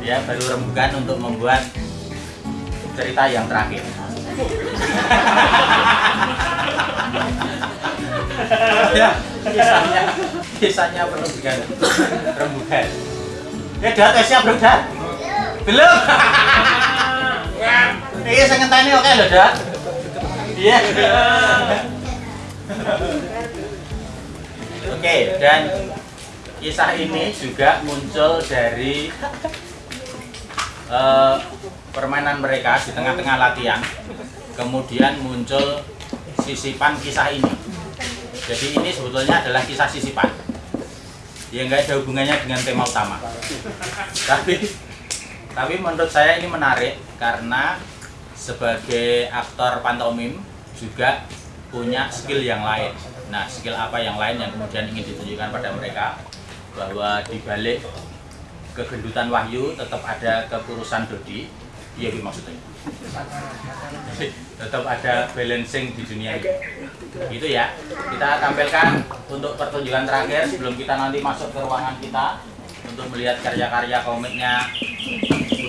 Ya, baru rembukan untuk membuat cerita yang terakhir. ya, kisahnya kisahnya rembukan. Rembukan. Ya, dah tesnya belum dah? Belum. Iya, saya ngenteni oke lho, Dak. Iya. Oke, dan kisah ini juga muncul dari eh, permainan mereka di tengah-tengah latihan. Kemudian muncul sisipan kisah ini. Jadi ini sebetulnya adalah kisah sisipan. Ya nggak ada hubungannya dengan tema utama. Tapi tapi menurut saya ini menarik karena sebagai aktor pantomim juga punya skill yang lain. Nah, skill apa yang lain yang kemudian ingin ditunjukkan pada mereka bahwa di balik kegendutan Wahyu tetap ada kekurusan Dodi. Iya, iya maksudnya. tetap ada balancing di dunia ini. Gitu ya. Kita tampilkan untuk pertunjukan terakhir sebelum kita nanti masuk ke ruangan kita untuk melihat karya-karya komiknya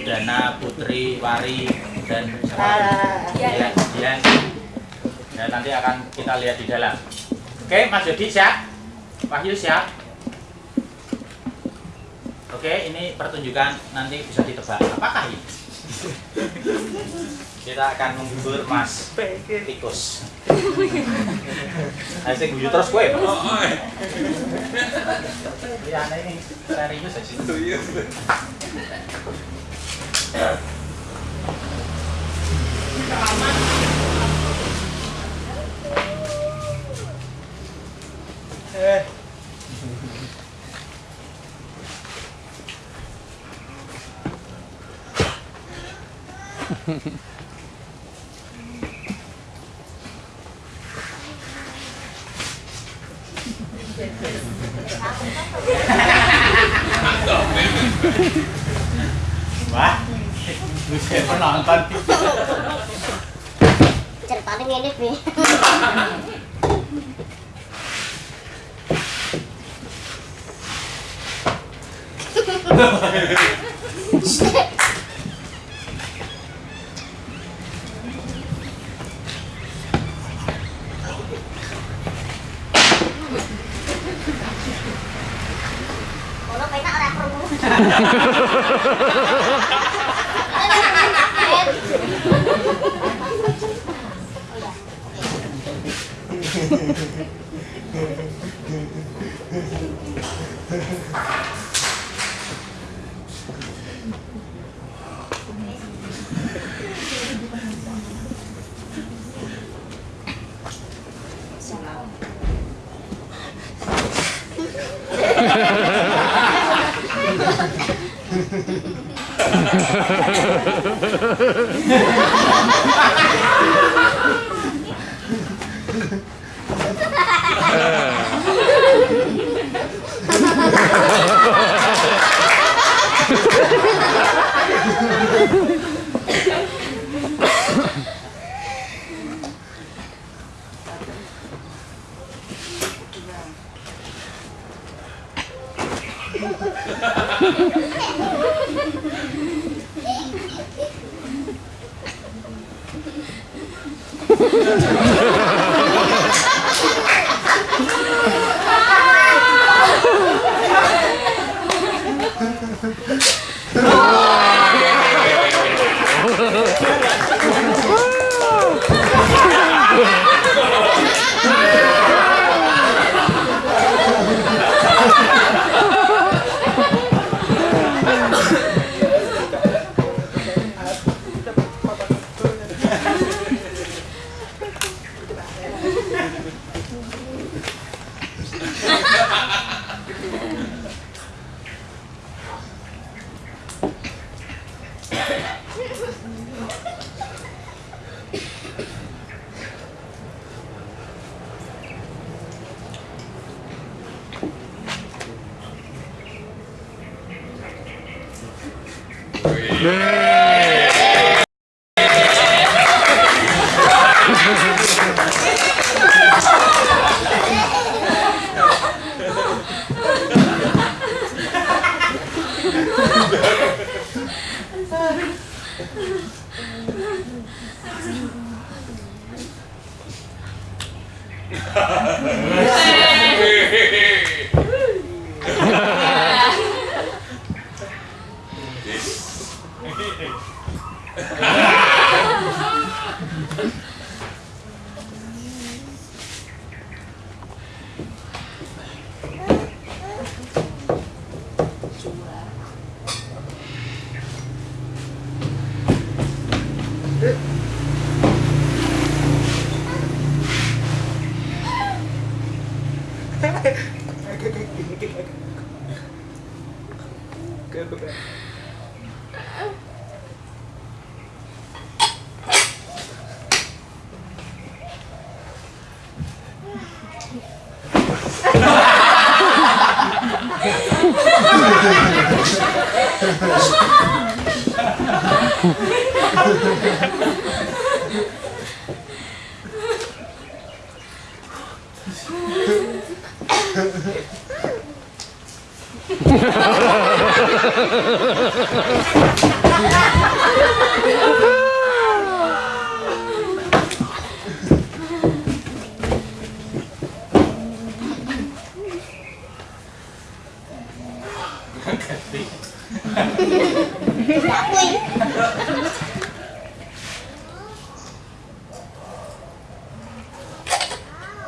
Budana, Putri, Wari, dan ya, ya. Dan nanti akan kita lihat di dalam. Oke, Mas Jody siap? Wahyu siap? Oke, ini pertunjukan nanti bisa ditebak. Apakah ini? Kita akan menghibur Mas Tikus. Ayo guyu terus kowe. Iya, ini serius sih. Eh. Wah, bisa penonton. ceritanya bi Kalau Ha ha ha! Ha ha ha! ハハハハ! Yeah. 对 けとか。Ha ha ha ha! exactly.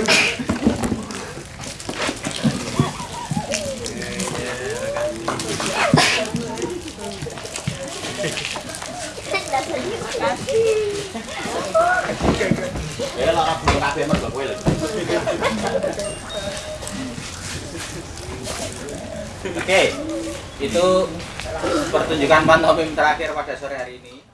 Oke, itu pertunjukan pantomim terakhir pada sore hari ini.